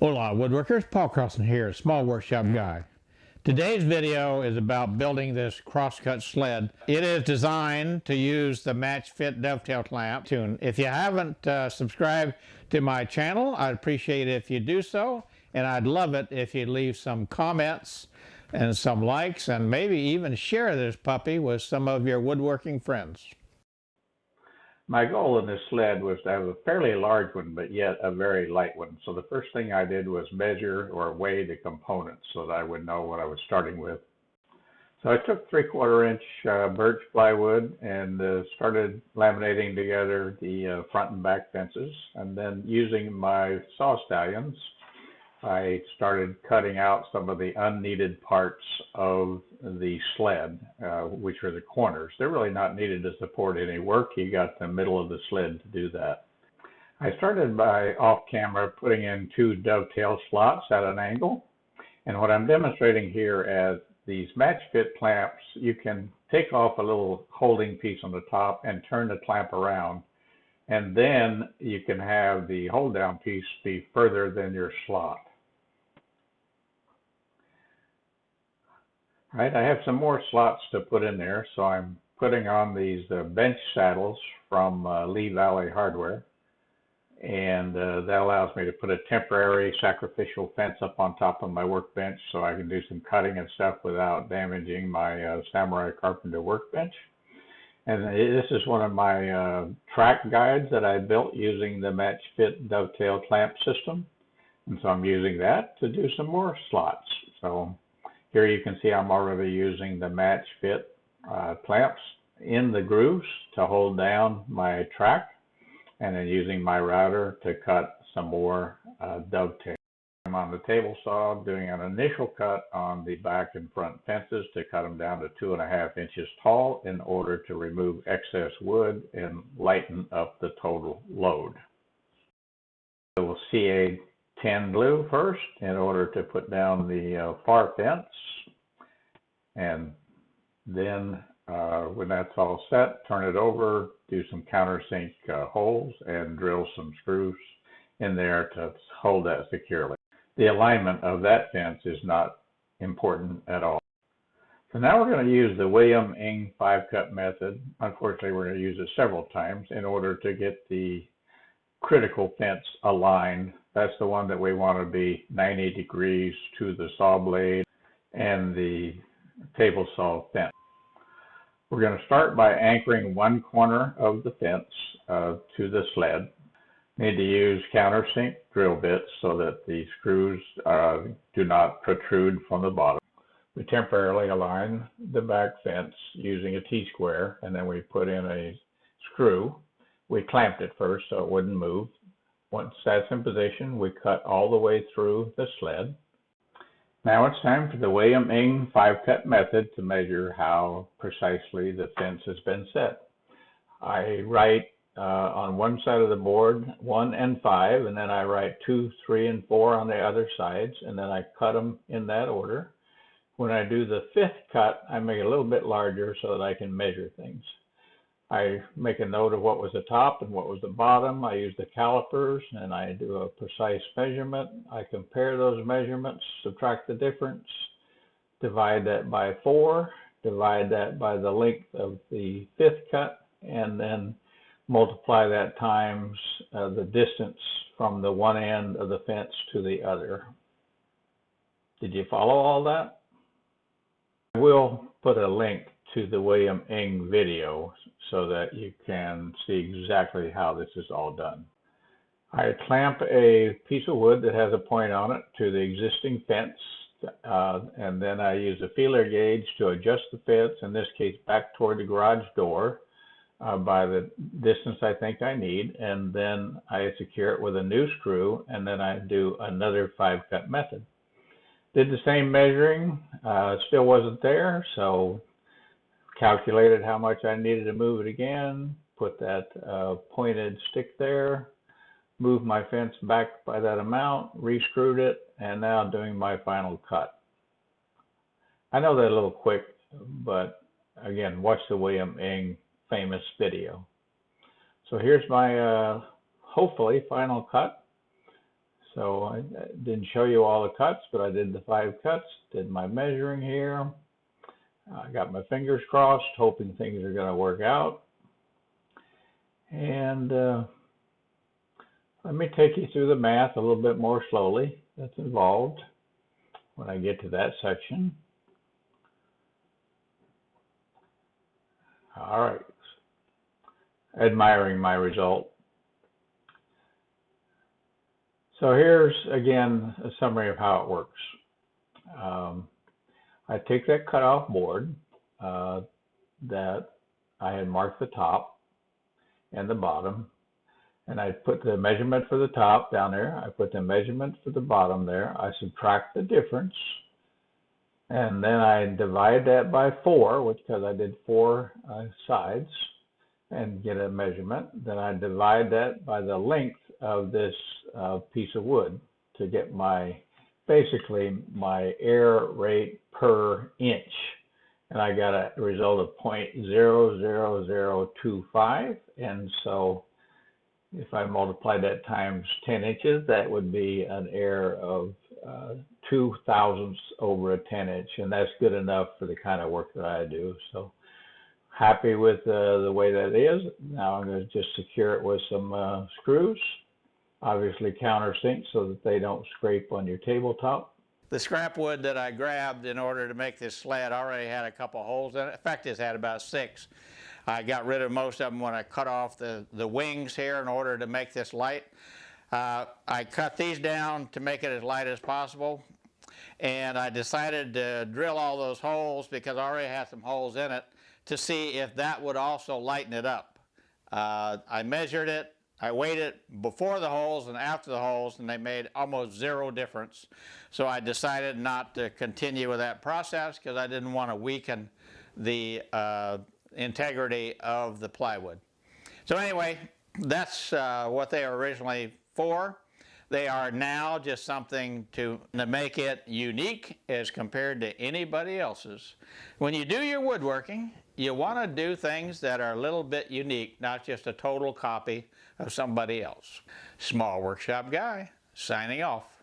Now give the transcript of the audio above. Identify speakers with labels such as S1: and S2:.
S1: Hola woodworkers, Paul Carlson here, Small Workshop Guy. Today's video is about building this crosscut sled. It is designed to use the match fit dovetail clamp tune. If you haven't uh, subscribed to my channel, I'd appreciate it if you do so. And I'd love it if you leave some comments and some likes and maybe even share this puppy with some of your woodworking friends.
S2: My goal in this sled was to have a fairly large one, but yet a very light one. So the first thing I did was measure or weigh the components so that I would know what I was starting with. So I took three quarter inch uh, birch plywood and uh, started laminating together the uh, front and back fences and then using my saw stallions I started cutting out some of the unneeded parts of the sled, uh, which are the corners. They're really not needed to support any work. You got the middle of the sled to do that. I started by off camera putting in two dovetail slots at an angle. And what I'm demonstrating here as these match fit clamps, you can take off a little holding piece on the top and turn the clamp around. And then you can have the hold down piece be further than your slot. Right? I have some more slots to put in there, so I'm putting on these uh, bench saddles from uh, Lee Valley Hardware. And uh, that allows me to put a temporary sacrificial fence up on top of my workbench so I can do some cutting and stuff without damaging my uh, Samurai Carpenter workbench. And this is one of my uh, track guides that I built using the Match Fit dovetail clamp system. And so I'm using that to do some more slots. So here you can see I'm already using the match fit uh, clamps in the grooves to hold down my track and then using my router to cut some more uh, dovetail. I'm on the table saw doing an initial cut on the back and front fences to cut them down to two and a half inches tall in order to remove excess wood and lighten up the total load. So we'll CA 10 glue first in order to put down the uh, far fence. And then uh, when that's all set, turn it over, do some countersink uh, holes and drill some screws in there to hold that securely. The alignment of that fence is not important at all. So now we're going to use the William Ng five cut method. Unfortunately, we're going to use it several times in order to get the critical fence aligned that's the one that we want to be 90 degrees to the saw blade and the table saw fence. We're going to start by anchoring one corner of the fence uh, to the sled. Need to use countersink drill bits so that the screws uh, do not protrude from the bottom. We temporarily align the back fence using a T-square and then we put in a screw. We clamped it first so it wouldn't move. Once that's in position, we cut all the way through the sled. Now it's time for the William Ng five cut method to measure how precisely the fence has been set. I write uh, on one side of the board one and five, and then I write two, three, and four on the other sides, and then I cut them in that order. When I do the fifth cut, I make it a little bit larger so that I can measure things. I make a note of what was the top and what was the bottom. I use the calipers and I do a precise measurement. I compare those measurements, subtract the difference, divide that by four, divide that by the length of the fifth cut, and then multiply that times uh, the distance from the one end of the fence to the other. Did you follow all that? I will put a link to the William Ng video so that you can see exactly how this is all done. I clamp a piece of wood that has a point on it to the existing fence uh, and then I use a feeler gauge to adjust the fence, in this case back toward the garage door uh, by the distance I think I need and then I secure it with a new screw and then I do another five cut method. Did the same measuring, uh, still wasn't there, so calculated how much I needed to move it again, put that uh, pointed stick there, moved my fence back by that amount, re-screwed it, and now doing my final cut. I know that a little quick, but again, watch the William Ng famous video. So here's my uh, hopefully final cut. So I didn't show you all the cuts, but I did the five cuts, did my measuring here. I got my fingers crossed, hoping things are going to work out. And uh, let me take you through the math a little bit more slowly that's involved when I get to that section. All right. Admiring my result. So here's again a summary of how it works. Um, I take that cutoff board uh, that I had marked the top and the bottom, and I put the measurement for the top down there. I put the measurement for the bottom there. I subtract the difference, and then I divide that by four, which because I did four uh, sides, and get a measurement. Then I divide that by the length of this uh, piece of wood to get my basically my air rate per inch. And I got a result of 0.00025. And so if I multiply that times 10 inches, that would be an air of uh, two thousandths over a 10 inch. And that's good enough for the kind of work that I do. So happy with uh, the way that is. Now I'm going to just secure it with some uh, screws obviously countersink so that they don't scrape on your tabletop.
S1: The scrap wood that I grabbed in order to make this sled already had a couple holes in it. In fact, it's had about six. I got rid of most of them when I cut off the, the wings here in order to make this light. Uh, I cut these down to make it as light as possible and I decided to drill all those holes because I already had some holes in it to see if that would also lighten it up. Uh, I measured it I weighed it before the holes and after the holes and they made almost zero difference. So I decided not to continue with that process because I didn't want to weaken the uh, integrity of the plywood. So anyway, that's uh, what they were originally for. They are now just something to, to make it unique as compared to anybody else's. When you do your woodworking, you want to do things that are a little bit unique, not just a total copy of somebody else. Small Workshop Guy, signing off.